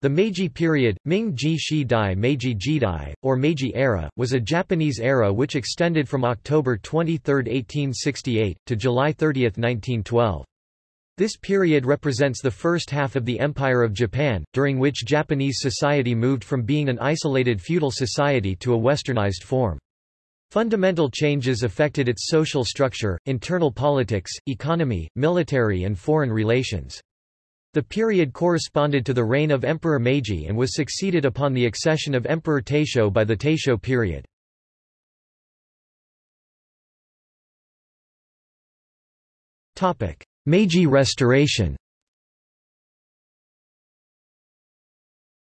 The Meiji period, Ming-ji Meiji Jidai, or Meiji era, was a Japanese era which extended from October 23, 1868, to July 30, 1912. This period represents the first half of the Empire of Japan, during which Japanese society moved from being an isolated feudal society to a westernized form. Fundamental changes affected its social structure, internal politics, economy, military and foreign relations. The period corresponded to the reign of Emperor Meiji and was succeeded upon the accession of Emperor Taisho by the Taisho period. Meiji Restoration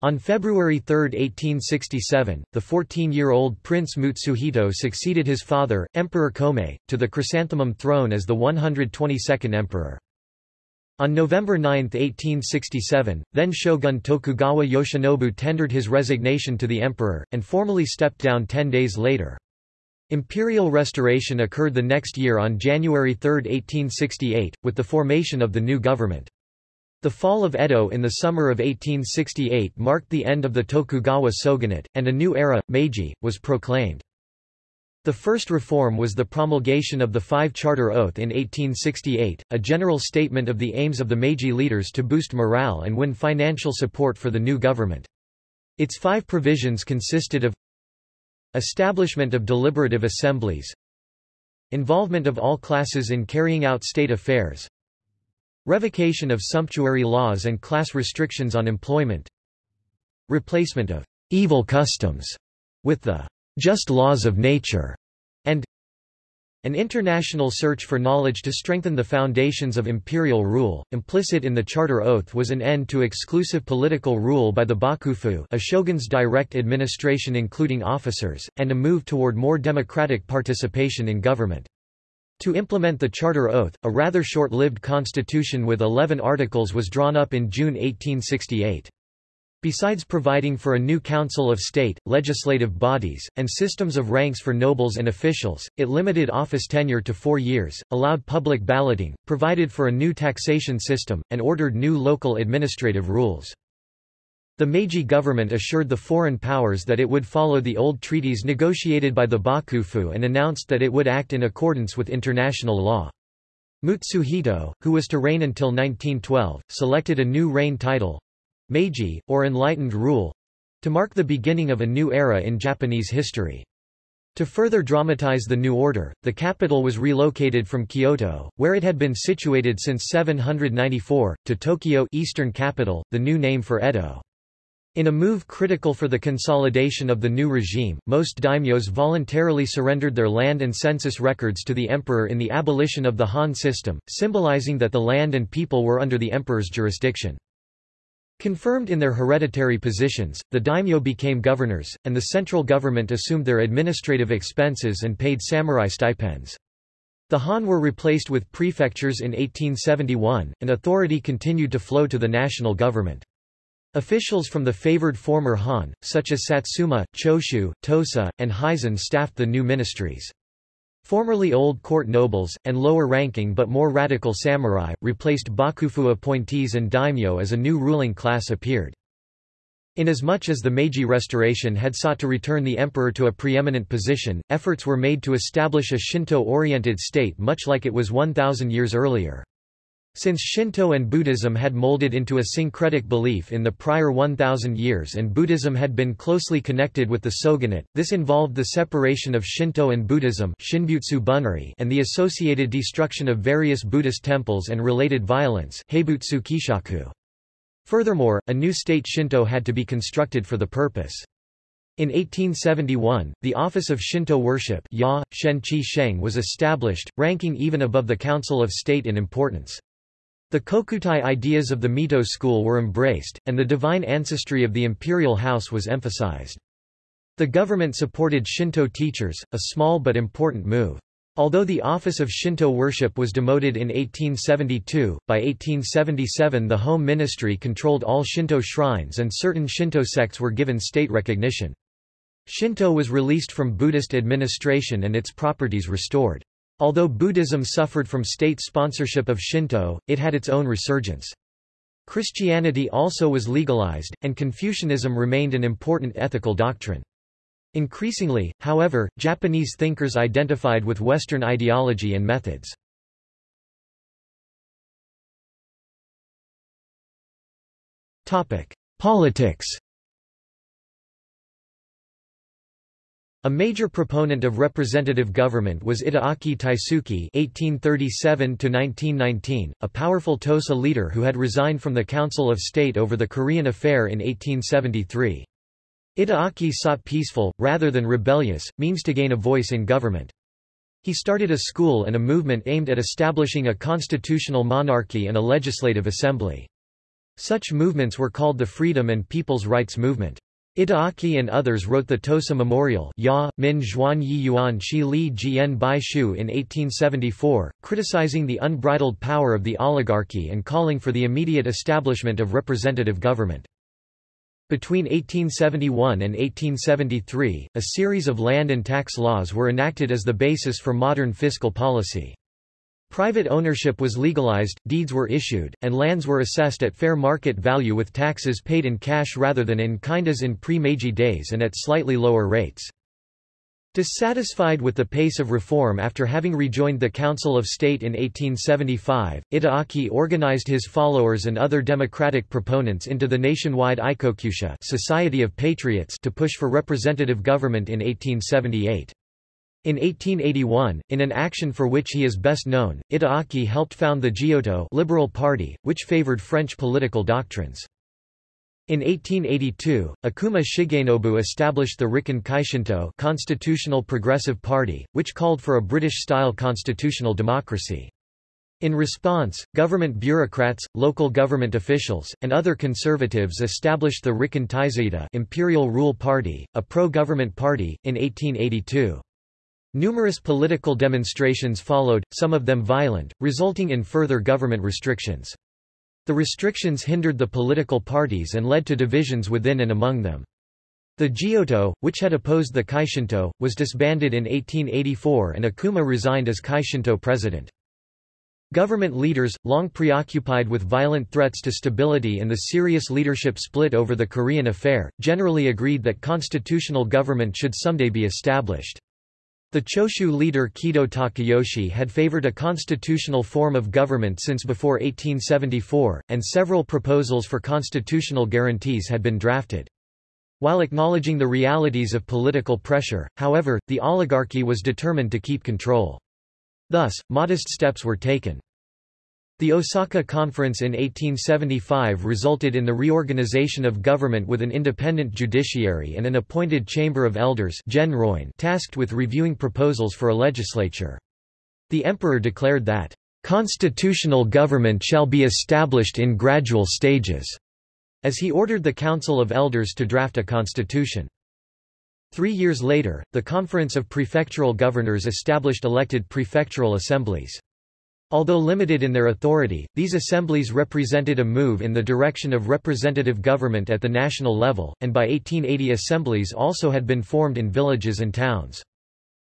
On February 3, 1867, the 14-year-old Prince Mutsuhito succeeded his father, Emperor Komei, to the chrysanthemum throne as the 122nd emperor. On November 9, 1867, then shogun Tokugawa Yoshinobu tendered his resignation to the emperor, and formally stepped down ten days later. Imperial restoration occurred the next year on January 3, 1868, with the formation of the new government. The fall of Edo in the summer of 1868 marked the end of the Tokugawa shogunate, and a new era, Meiji, was proclaimed. The first reform was the promulgation of the Five Charter Oath in 1868, a general statement of the aims of the Meiji leaders to boost morale and win financial support for the new government. Its five provisions consisted of Establishment of deliberative assemblies Involvement of all classes in carrying out state affairs Revocation of sumptuary laws and class restrictions on employment Replacement of evil customs with the just laws of nature, and an international search for knowledge to strengthen the foundations of imperial rule. Implicit in the Charter Oath was an end to exclusive political rule by the Bakufu, a shogun's direct administration including officers, and a move toward more democratic participation in government. To implement the Charter Oath, a rather short-lived constitution with 11 articles was drawn up in June 1868. Besides providing for a new Council of State, legislative bodies, and systems of ranks for nobles and officials, it limited office tenure to four years, allowed public balloting, provided for a new taxation system, and ordered new local administrative rules. The Meiji government assured the foreign powers that it would follow the old treaties negotiated by the Bakufu and announced that it would act in accordance with international law. Mutsuhito, who was to reign until 1912, selected a new reign title, Meiji, or Enlightened Rule to mark the beginning of a new era in Japanese history. To further dramatize the new order, the capital was relocated from Kyoto, where it had been situated since 794, to Tokyo eastern capital, the new name for Edo. In a move critical for the consolidation of the new regime, most daimyos voluntarily surrendered their land and census records to the emperor in the abolition of the Han system, symbolizing that the land and people were under the emperor's jurisdiction. Confirmed in their hereditary positions, the daimyo became governors, and the central government assumed their administrative expenses and paid samurai stipends. The Han were replaced with prefectures in 1871, and authority continued to flow to the national government. Officials from the favored former Han, such as Satsuma, Choshu, Tosa, and Hizen staffed the new ministries. Formerly old court nobles, and lower-ranking but more radical samurai, replaced bakufu appointees and daimyo as a new ruling class appeared. Inasmuch as the Meiji Restoration had sought to return the emperor to a preeminent position, efforts were made to establish a Shinto-oriented state much like it was 1,000 years earlier. Since Shinto and Buddhism had molded into a syncretic belief in the prior 1,000 years and Buddhism had been closely connected with the shogunate, this involved the separation of Shinto and Buddhism and the associated destruction of various Buddhist temples and related violence Furthermore, a new state Shinto had to be constructed for the purpose. In 1871, the office of Shinto worship ya, Sheng was established, ranking even above the Council of State in importance. The Kokutai ideas of the Mito school were embraced, and the divine ancestry of the imperial house was emphasized. The government supported Shinto teachers, a small but important move. Although the office of Shinto worship was demoted in 1872, by 1877 the Home Ministry controlled all Shinto shrines and certain Shinto sects were given state recognition. Shinto was released from Buddhist administration and its properties restored. Although Buddhism suffered from state sponsorship of Shinto, it had its own resurgence. Christianity also was legalized, and Confucianism remained an important ethical doctrine. Increasingly, however, Japanese thinkers identified with Western ideology and methods. Politics A major proponent of representative government was Itagaki Taisuke (1837–1919), a powerful Tosa leader who had resigned from the Council of State over the Korean Affair in 1873. Itagaki sought peaceful, rather than rebellious, means to gain a voice in government. He started a school and a movement aimed at establishing a constitutional monarchy and a legislative assembly. Such movements were called the Freedom and People's Rights Movement. Itagaki and others wrote the Tosa Memorial ya, Min Zhuan Yi Yuan Shi Li Jian Bai Shu in 1874, criticizing the unbridled power of the oligarchy and calling for the immediate establishment of representative government. Between 1871 and 1873, a series of land and tax laws were enacted as the basis for modern fiscal policy. Private ownership was legalized, deeds were issued, and lands were assessed at fair market value with taxes paid in cash rather than in kind as in pre-Meiji days and at slightly lower rates. Dissatisfied with the pace of reform after having rejoined the Council of State in 1875, Itagaki organized his followers and other democratic proponents into the nationwide Aikokusha Society of Patriots to push for representative government in 1878. In 1881, in an action for which he is best known, Itagaki helped found the Jiyuto Liberal Party, which favored French political doctrines. In 1882, Okuma Shigenobu established the Rikken Kaishinto Constitutional Progressive Party, which called for a British-style constitutional democracy. In response, government bureaucrats, local government officials, and other conservatives established the Rikken Taizaido Imperial Rule Party, a pro-government party, in 1882. Numerous political demonstrations followed, some of them violent, resulting in further government restrictions. The restrictions hindered the political parties and led to divisions within and among them. The Jiyuto, which had opposed the Kaishinto, was disbanded in 1884 and Okuma resigned as Kaishinto president. Government leaders, long preoccupied with violent threats to stability and the serious leadership split over the Korean affair, generally agreed that constitutional government should someday be established. The Choshu leader Kido Takayoshi had favored a constitutional form of government since before 1874, and several proposals for constitutional guarantees had been drafted. While acknowledging the realities of political pressure, however, the oligarchy was determined to keep control. Thus, modest steps were taken. The Osaka Conference in 1875 resulted in the reorganization of government with an independent judiciary and an appointed Chamber of Elders tasked with reviewing proposals for a legislature. The emperor declared that, "...constitutional government shall be established in gradual stages," as he ordered the Council of Elders to draft a constitution. Three years later, the Conference of Prefectural Governors established elected prefectural assemblies. Although limited in their authority, these assemblies represented a move in the direction of representative government at the national level, and by 1880 assemblies also had been formed in villages and towns.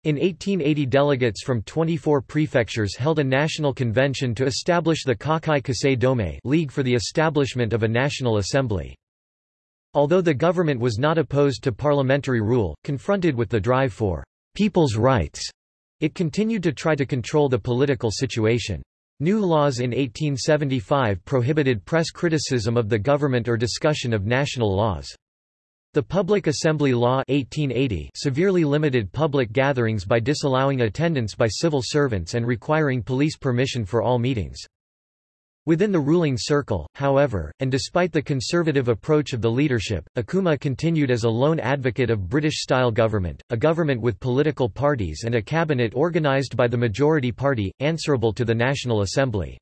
In 1880 delegates from 24 prefectures held a national convention to establish the Kakai Kasei Dome League for the establishment of a national assembly. Although the government was not opposed to parliamentary rule, confronted with the drive for people's rights, it continued to try to control the political situation. New laws in 1875 prohibited press criticism of the government or discussion of national laws. The Public Assembly Law 1880 severely limited public gatherings by disallowing attendance by civil servants and requiring police permission for all meetings. Within the ruling circle, however, and despite the conservative approach of the leadership, Okuma continued as a lone advocate of British-style government, a government with political parties and a cabinet organised by the majority party, answerable to the National Assembly.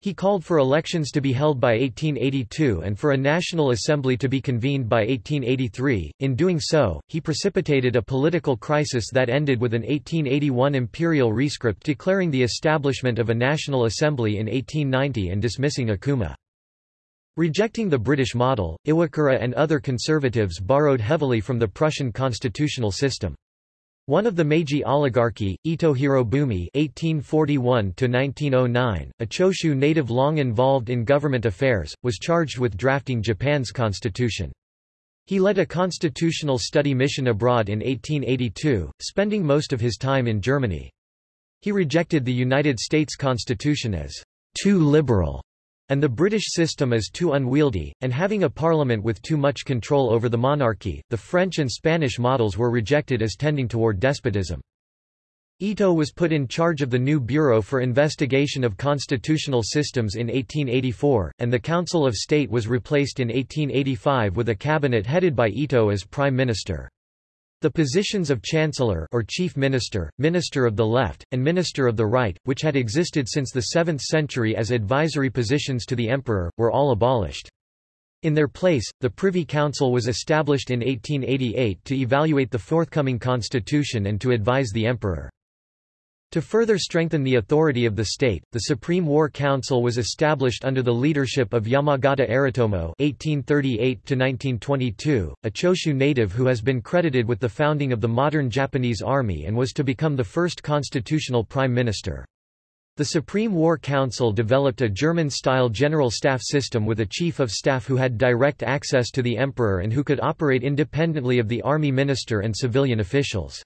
He called for elections to be held by 1882 and for a National Assembly to be convened by 1883. In doing so, he precipitated a political crisis that ended with an 1881 imperial rescript declaring the establishment of a National Assembly in 1890 and dismissing Okuma. Rejecting the British model, Iwakura and other conservatives borrowed heavily from the Prussian constitutional system. One of the Meiji oligarchy, Ito Hirobumi (1841–1909), a Choshu native long involved in government affairs, was charged with drafting Japan's constitution. He led a constitutional study mission abroad in 1882, spending most of his time in Germany. He rejected the United States Constitution as too liberal and the British system is too unwieldy, and having a parliament with too much control over the monarchy, the French and Spanish models were rejected as tending toward despotism. Ito was put in charge of the new Bureau for Investigation of Constitutional Systems in 1884, and the Council of State was replaced in 1885 with a cabinet headed by Ito as prime minister. The positions of Chancellor or Chief Minister, Minister of the Left, and Minister of the Right, which had existed since the 7th century as advisory positions to the Emperor, were all abolished. In their place, the Privy Council was established in 1888 to evaluate the forthcoming constitution and to advise the Emperor. To further strengthen the authority of the state, the Supreme War Council was established under the leadership of Yamagata Aritomo (1838–1922), a Choshu native who has been credited with the founding of the modern Japanese army and was to become the first constitutional prime minister. The Supreme War Council developed a German-style general staff system with a chief of staff who had direct access to the emperor and who could operate independently of the army minister and civilian officials.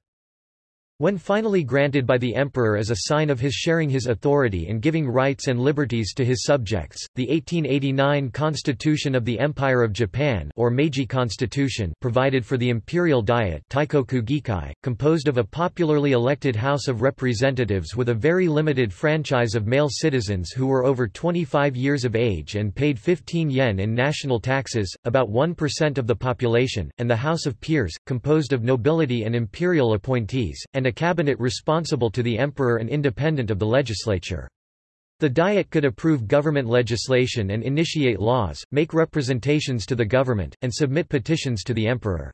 When finally granted by the emperor as a sign of his sharing his authority and giving rights and liberties to his subjects, the 1889 Constitution of the Empire of Japan or Meiji Constitution provided for the Imperial Diet Teikoku Gikai, composed of a popularly elected House of Representatives with a very limited franchise of male citizens who were over 25 years of age and paid 15 yen in national taxes, about 1% of the population, and the House of Peers, composed of nobility and imperial appointees, and a cabinet responsible to the emperor and independent of the legislature. The Diet could approve government legislation and initiate laws, make representations to the government, and submit petitions to the emperor.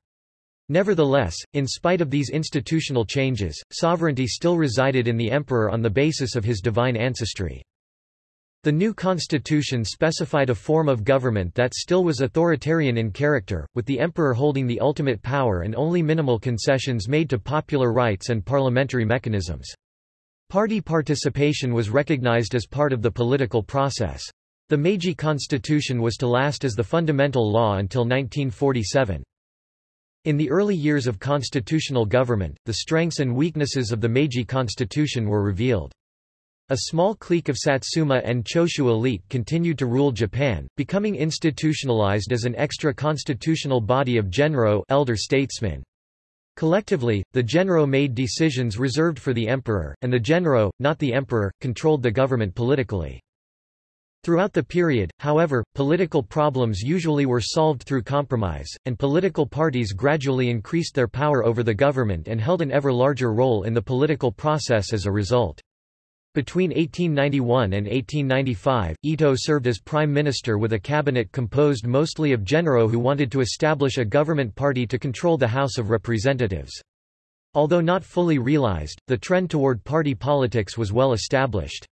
Nevertheless, in spite of these institutional changes, sovereignty still resided in the emperor on the basis of his divine ancestry. The new constitution specified a form of government that still was authoritarian in character, with the emperor holding the ultimate power and only minimal concessions made to popular rights and parliamentary mechanisms. Party participation was recognized as part of the political process. The Meiji Constitution was to last as the fundamental law until 1947. In the early years of constitutional government, the strengths and weaknesses of the Meiji Constitution were revealed. A small clique of Satsuma and Choshu elite continued to rule Japan, becoming institutionalized as an extra-constitutional body of genro elder statesmen. Collectively, the genro made decisions reserved for the emperor, and the genro, not the emperor, controlled the government politically. Throughout the period, however, political problems usually were solved through compromise, and political parties gradually increased their power over the government and held an ever larger role in the political process as a result. Between 1891 and 1895, Ito served as prime minister with a cabinet composed mostly of genro who wanted to establish a government party to control the House of Representatives. Although not fully realized, the trend toward party politics was well established.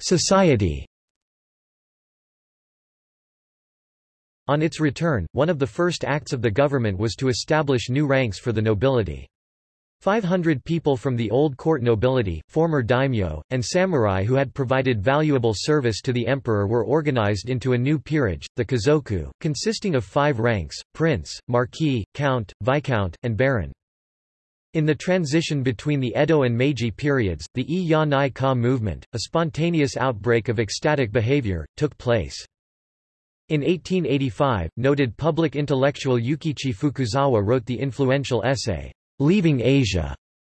Society On its return, one of the first acts of the government was to establish new ranks for the nobility. 500 people from the old court nobility, former daimyo, and samurai who had provided valuable service to the emperor were organized into a new peerage, the Kazoku, consisting of five ranks, prince, marquis, count, viscount, and baron. In the transition between the Edo and Meiji periods, the I Nai Ka movement, a spontaneous outbreak of ecstatic behavior, took place. In 1885, noted public intellectual Yukichi Fukuzawa wrote the influential essay, Leaving Asia,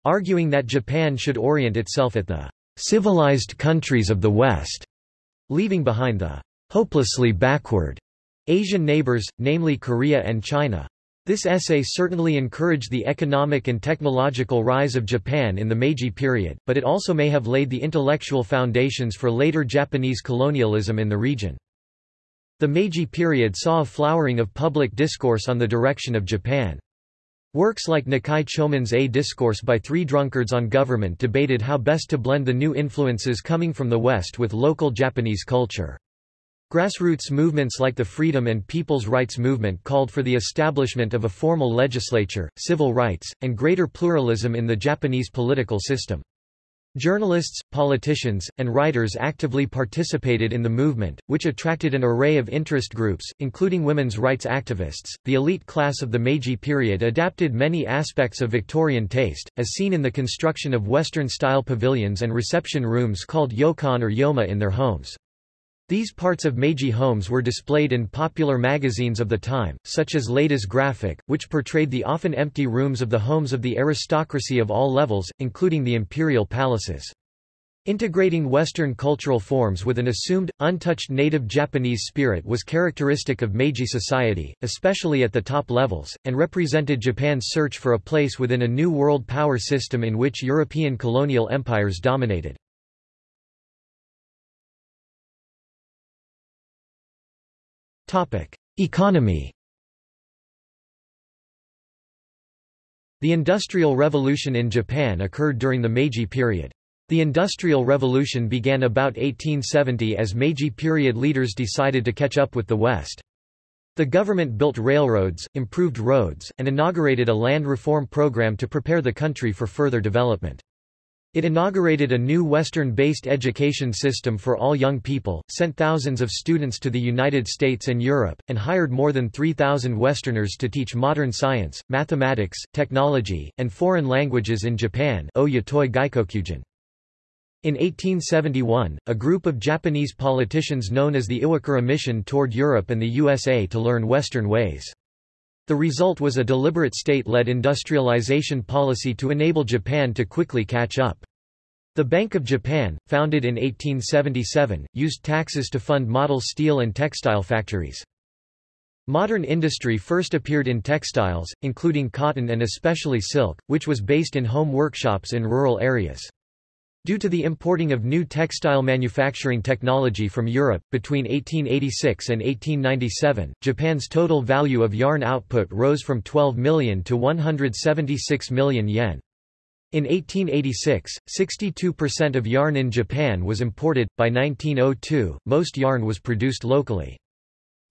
arguing that Japan should orient itself at the civilized countries of the West, leaving behind the hopelessly backward Asian neighbors, namely Korea and China. This essay certainly encouraged the economic and technological rise of Japan in the Meiji period, but it also may have laid the intellectual foundations for later Japanese colonialism in the region. The Meiji period saw a flowering of public discourse on the direction of Japan. Works like Nikai Chomon's A Discourse by Three Drunkards on Government debated how best to blend the new influences coming from the West with local Japanese culture. Grassroots movements like the Freedom and People's Rights Movement called for the establishment of a formal legislature, civil rights, and greater pluralism in the Japanese political system. Journalists, politicians, and writers actively participated in the movement, which attracted an array of interest groups, including women's rights activists. The elite class of the Meiji period adapted many aspects of Victorian taste, as seen in the construction of Western style pavilions and reception rooms called yokan or yoma in their homes. These parts of Meiji homes were displayed in popular magazines of the time, such as Ladies Graphic, which portrayed the often empty rooms of the homes of the aristocracy of all levels, including the imperial palaces. Integrating Western cultural forms with an assumed, untouched native Japanese spirit was characteristic of Meiji society, especially at the top levels, and represented Japan's search for a place within a new world power system in which European colonial empires dominated. Economy The Industrial Revolution in Japan occurred during the Meiji period. The Industrial Revolution began about 1870 as Meiji period leaders decided to catch up with the West. The government built railroads, improved roads, and inaugurated a land reform program to prepare the country for further development. It inaugurated a new Western-based education system for all young people, sent thousands of students to the United States and Europe, and hired more than 3,000 Westerners to teach modern science, mathematics, technology, and foreign languages in Japan in 1871, a group of Japanese politicians known as the Iwakura Mission toured Europe and the USA to learn Western ways. The result was a deliberate state-led industrialization policy to enable Japan to quickly catch up. The Bank of Japan, founded in 1877, used taxes to fund model steel and textile factories. Modern industry first appeared in textiles, including cotton and especially silk, which was based in home workshops in rural areas. Due to the importing of new textile manufacturing technology from Europe, between 1886 and 1897, Japan's total value of yarn output rose from 12 million to 176 million yen. In 1886, 62% of yarn in Japan was imported, by 1902, most yarn was produced locally.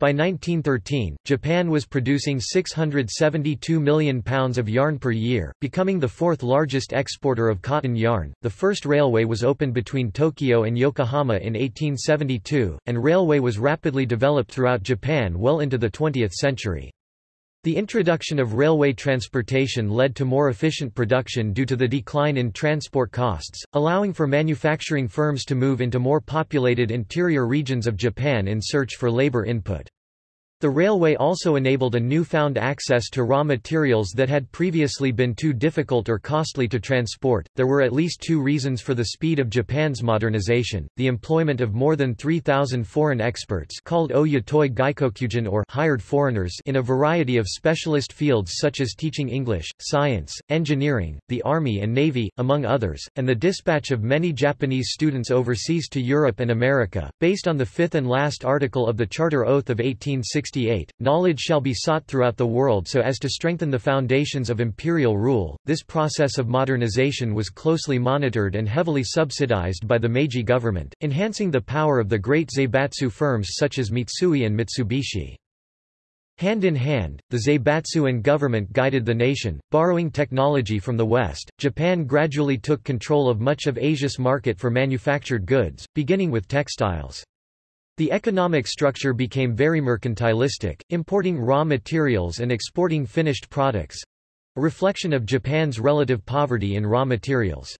By 1913, Japan was producing 672 million pounds of yarn per year, becoming the fourth largest exporter of cotton yarn. The first railway was opened between Tokyo and Yokohama in 1872, and railway was rapidly developed throughout Japan well into the 20th century. The introduction of railway transportation led to more efficient production due to the decline in transport costs, allowing for manufacturing firms to move into more populated interior regions of Japan in search for labor input. The railway also enabled a newfound access to raw materials that had previously been too difficult or costly to transport. There were at least two reasons for the speed of Japan's modernization: the employment of more than 3,000 foreign experts called Oyatoi Gaikokujin or hired foreigners in a variety of specialist fields such as teaching English, science, engineering, the army and navy, among others, and the dispatch of many Japanese students overseas to Europe and America, based on the fifth and last article of the Charter Oath of 1860 knowledge shall be sought throughout the world so as to strengthen the foundations of imperial rule. This process of modernization was closely monitored and heavily subsidized by the Meiji government, enhancing the power of the great Zaibatsu firms such as Mitsui and Mitsubishi. Hand in hand, the Zaibatsu and government guided the nation, borrowing technology from the West. Japan gradually took control of much of Asia's market for manufactured goods, beginning with textiles. The economic structure became very mercantilistic, importing raw materials and exporting finished products—a reflection of Japan's relative poverty in raw materials.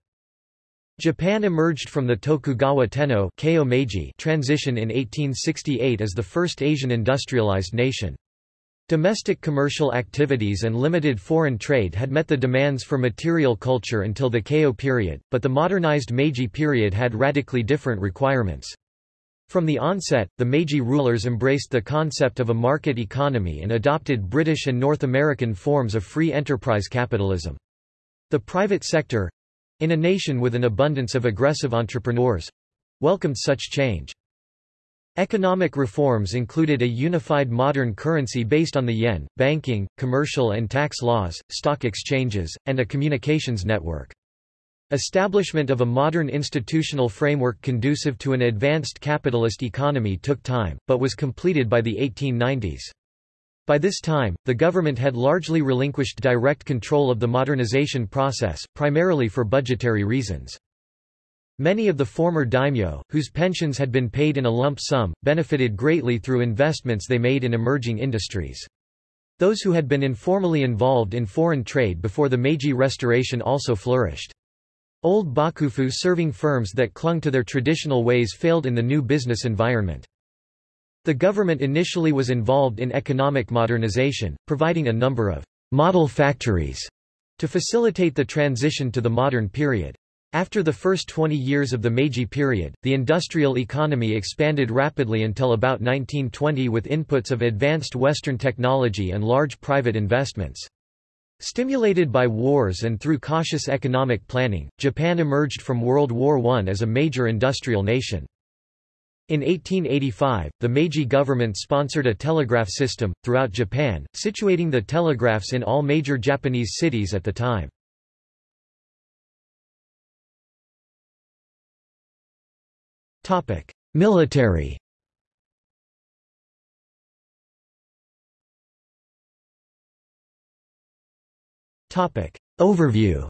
Japan emerged from the Tokugawa Tenno Meiji transition in 1868 as the first Asian industrialized nation. Domestic commercial activities and limited foreign trade had met the demands for material culture until the Keio period, but the modernized Meiji period had radically different requirements. From the onset, the Meiji rulers embraced the concept of a market economy and adopted British and North American forms of free enterprise capitalism. The private sector—in a nation with an abundance of aggressive entrepreneurs—welcomed such change. Economic reforms included a unified modern currency based on the yen, banking, commercial and tax laws, stock exchanges, and a communications network. Establishment of a modern institutional framework conducive to an advanced capitalist economy took time, but was completed by the 1890s. By this time, the government had largely relinquished direct control of the modernization process, primarily for budgetary reasons. Many of the former daimyo, whose pensions had been paid in a lump sum, benefited greatly through investments they made in emerging industries. Those who had been informally involved in foreign trade before the Meiji Restoration also flourished. Old bakufu serving firms that clung to their traditional ways failed in the new business environment. The government initially was involved in economic modernization, providing a number of model factories to facilitate the transition to the modern period. After the first 20 years of the Meiji period, the industrial economy expanded rapidly until about 1920 with inputs of advanced Western technology and large private investments. Stimulated by wars and through cautious economic planning, Japan emerged from World War I as a major industrial nation. In 1885, the Meiji government sponsored a telegraph system, throughout Japan, situating the telegraphs in all major Japanese cities at the time. Military Overview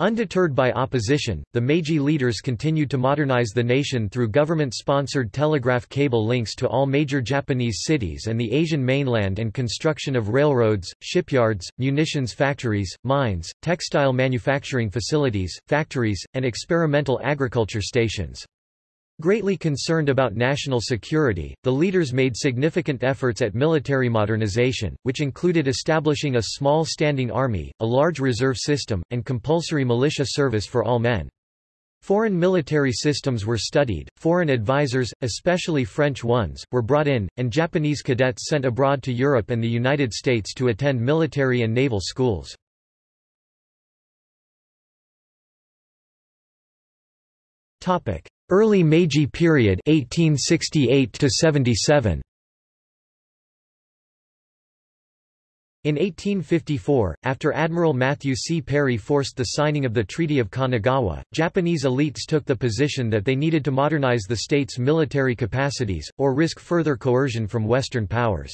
Undeterred by opposition, the Meiji leaders continued to modernize the nation through government-sponsored telegraph cable links to all major Japanese cities and the Asian mainland and construction of railroads, shipyards, munitions factories, mines, textile manufacturing facilities, factories, and experimental agriculture stations. Greatly concerned about national security, the leaders made significant efforts at military modernization, which included establishing a small standing army, a large reserve system, and compulsory militia service for all men. Foreign military systems were studied, foreign advisors, especially French ones, were brought in, and Japanese cadets sent abroad to Europe and the United States to attend military and naval schools. Early Meiji period 1868 to 77 In 1854, after Admiral Matthew C. Perry forced the signing of the Treaty of Kanagawa, Japanese elites took the position that they needed to modernize the state's military capacities, or risk further coercion from Western powers.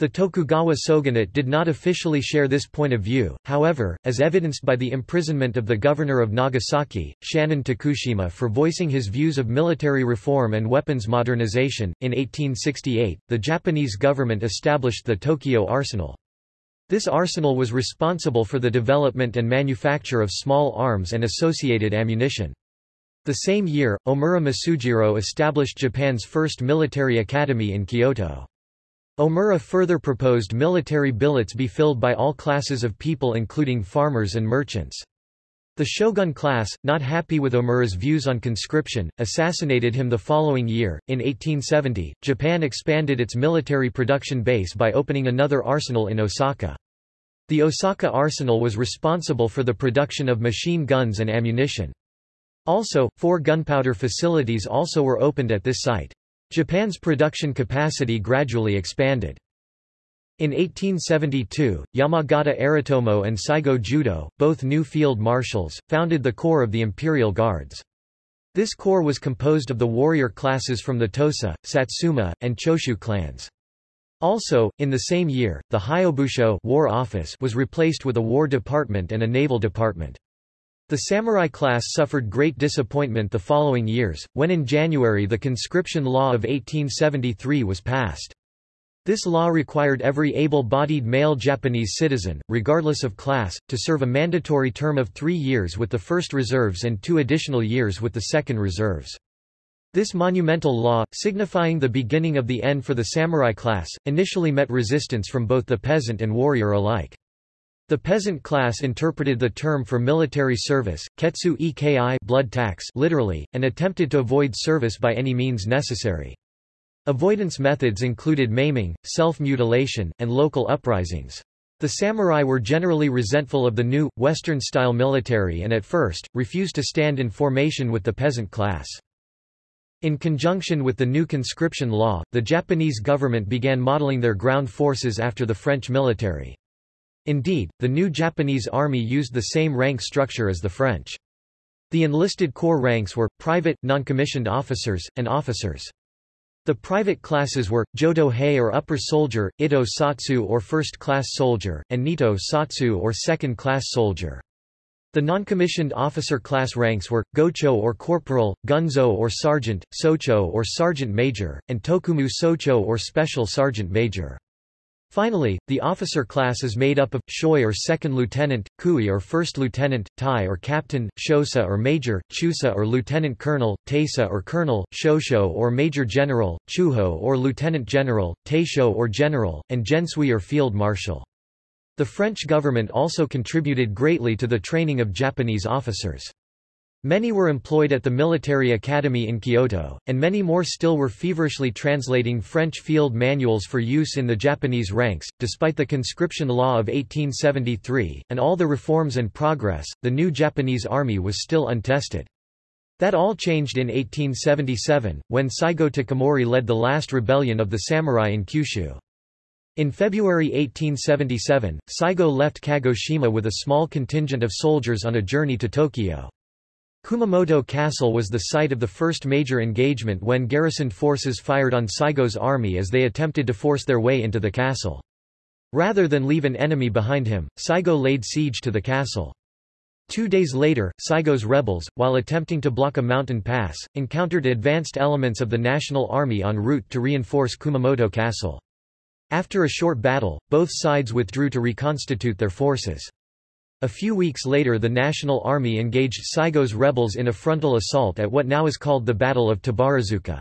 The Tokugawa shogunate did not officially share this point of view, however, as evidenced by the imprisonment of the governor of Nagasaki, Shannon Takushima for voicing his views of military reform and weapons modernization. In 1868, the Japanese government established the Tokyo Arsenal. This arsenal was responsible for the development and manufacture of small arms and associated ammunition. The same year, Omura Masujiro established Japan's first military academy in Kyoto. Omura further proposed military billets be filled by all classes of people including farmers and merchants. The shogun class, not happy with Omura's views on conscription, assassinated him the following year. In 1870, Japan expanded its military production base by opening another arsenal in Osaka. The Osaka arsenal was responsible for the production of machine guns and ammunition. Also, four gunpowder facilities also were opened at this site. Japan's production capacity gradually expanded. In 1872, Yamagata Aritomo and Saigo Judo, both new field marshals, founded the Corps of the Imperial Guards. This corps was composed of the warrior classes from the Tosa, Satsuma, and Choshu clans. Also, in the same year, the Hyobusho war office was replaced with a war department and a naval department. The samurai class suffered great disappointment the following years, when in January the conscription law of 1873 was passed. This law required every able-bodied male Japanese citizen, regardless of class, to serve a mandatory term of three years with the first reserves and two additional years with the second reserves. This monumental law, signifying the beginning of the end for the samurai class, initially met resistance from both the peasant and warrior alike. The peasant class interpreted the term for military service, ketsu eki blood tax literally, and attempted to avoid service by any means necessary. Avoidance methods included maiming, self-mutilation, and local uprisings. The samurai were generally resentful of the new, Western-style military and at first, refused to stand in formation with the peasant class. In conjunction with the new conscription law, the Japanese government began modeling their ground forces after the French military. Indeed, the new Japanese army used the same rank structure as the French. The enlisted corps ranks were, private, non-commissioned officers, and officers. The private classes were, Jodo Hei or upper soldier, Ito Satsu or first-class soldier, and Nito Satsu or second-class soldier. The non-commissioned officer class ranks were, Gocho or corporal, Gunzo or sergeant, Socho or sergeant major, and Tokumu Socho or special sergeant major. Finally, the officer class is made up of, shoi or second lieutenant, kui or first lieutenant, tai or captain, shosa or major, chusa or lieutenant colonel, teisa or colonel, shosho or major general, chuho or lieutenant general, teisho or general, and gensui or field marshal. The French government also contributed greatly to the training of Japanese officers. Many were employed at the military academy in Kyoto, and many more still were feverishly translating French field manuals for use in the Japanese ranks. Despite the conscription law of 1873, and all the reforms and progress, the new Japanese army was still untested. That all changed in 1877, when Saigo Takamori led the last rebellion of the samurai in Kyushu. In February 1877, Saigo left Kagoshima with a small contingent of soldiers on a journey to Tokyo. Kumamoto Castle was the site of the first major engagement when garrisoned forces fired on Saigo's army as they attempted to force their way into the castle. Rather than leave an enemy behind him, Saigo laid siege to the castle. Two days later, Saigo's rebels, while attempting to block a mountain pass, encountered advanced elements of the National Army en route to reinforce Kumamoto Castle. After a short battle, both sides withdrew to reconstitute their forces. A few weeks later the National Army engaged Saigo's rebels in a frontal assault at what now is called the Battle of Tabaruzaka.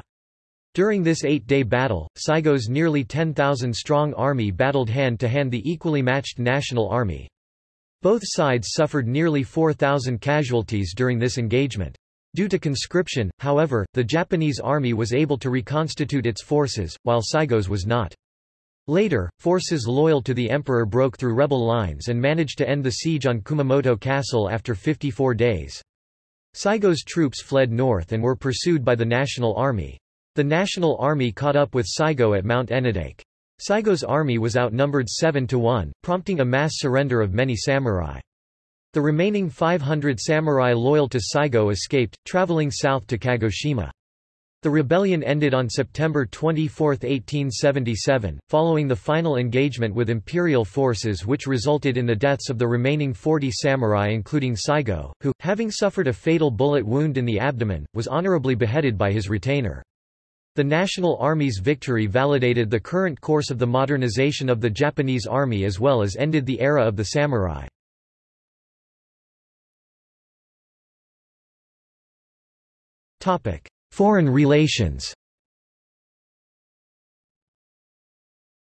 During this eight-day battle, Saigo's nearly 10,000-strong army battled hand-to-hand -hand the equally matched National Army. Both sides suffered nearly 4,000 casualties during this engagement. Due to conscription, however, the Japanese army was able to reconstitute its forces, while Saigo's was not. Later, forces loyal to the emperor broke through rebel lines and managed to end the siege on Kumamoto Castle after 54 days. Saigo's troops fled north and were pursued by the National Army. The National Army caught up with Saigo at Mount Enodake. Saigo's army was outnumbered 7 to 1, prompting a mass surrender of many samurai. The remaining 500 samurai loyal to Saigo escaped, traveling south to Kagoshima. The rebellion ended on September 24, 1877, following the final engagement with imperial forces which resulted in the deaths of the remaining 40 samurai including Saigo, who, having suffered a fatal bullet wound in the abdomen, was honorably beheaded by his retainer. The National Army's victory validated the current course of the modernization of the Japanese army as well as ended the era of the samurai. Topic: Foreign relations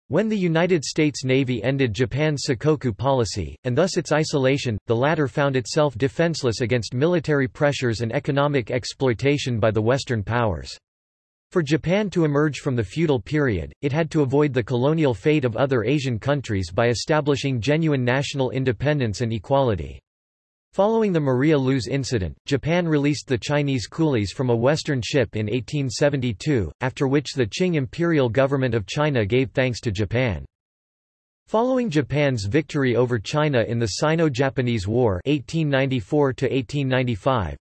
When the United States Navy ended Japan's Sakoku policy, and thus its isolation, the latter found itself defenseless against military pressures and economic exploitation by the Western powers. For Japan to emerge from the feudal period, it had to avoid the colonial fate of other Asian countries by establishing genuine national independence and equality. Following the Maria Luz incident, Japan released the Chinese coolies from a Western ship in 1872, after which the Qing imperial government of China gave thanks to Japan. Following Japan's victory over China in the Sino-Japanese War 1894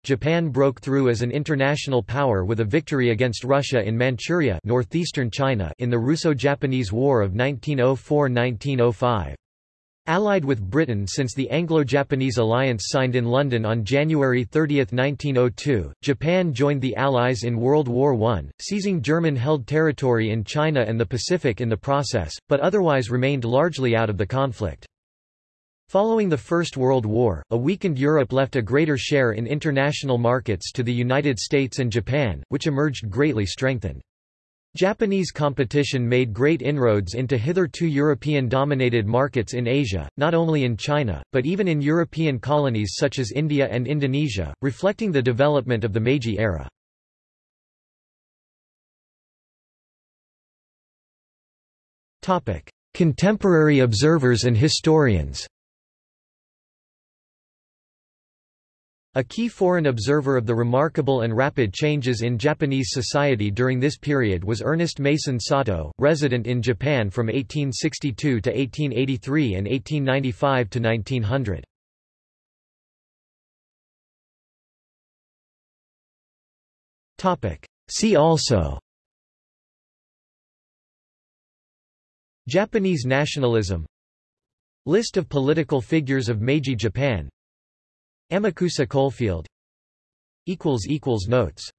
Japan broke through as an international power with a victory against Russia in Manchuria northeastern China in the Russo-Japanese War of 1904–1905. Allied with Britain since the Anglo-Japanese alliance signed in London on January 30, 1902, Japan joined the Allies in World War I, seizing German-held territory in China and the Pacific in the process, but otherwise remained largely out of the conflict. Following the First World War, a weakened Europe left a greater share in international markets to the United States and Japan, which emerged greatly strengthened. Japanese competition made great inroads into hitherto European-dominated markets in Asia, not only in China, but even in European colonies such as India and Indonesia, reflecting the development of the Meiji era. Contemporary observers and historians A key foreign observer of the remarkable and rapid changes in Japanese society during this period was Ernest Mason Satow, resident in Japan from 1862 to 1883 and 1895 to 1900. See also Japanese nationalism List of political figures of Meiji Japan Amakusa Coalfield. Notes